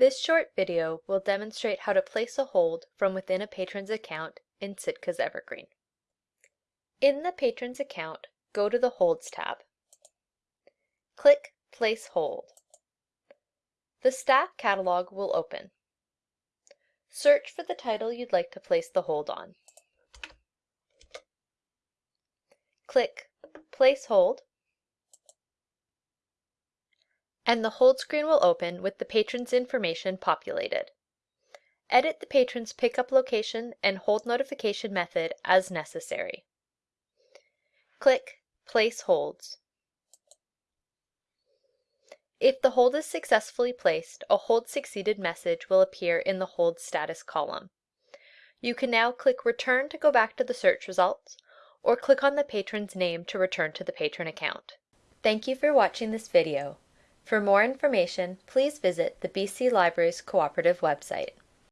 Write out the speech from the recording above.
This short video will demonstrate how to place a hold from within a patron's account in Sitka's Evergreen. In the patron's account, go to the Holds tab. Click Place Hold. The staff catalog will open. Search for the title you'd like to place the hold on. Click Place Hold and the hold screen will open with the patron's information populated. Edit the patron's pickup location and hold notification method as necessary. Click Place Holds. If the hold is successfully placed, a hold succeeded message will appear in the hold status column. You can now click Return to go back to the search results, or click on the patron's name to return to the patron account. Thank you for watching this video. For more information, please visit the BC Libraries Cooperative website.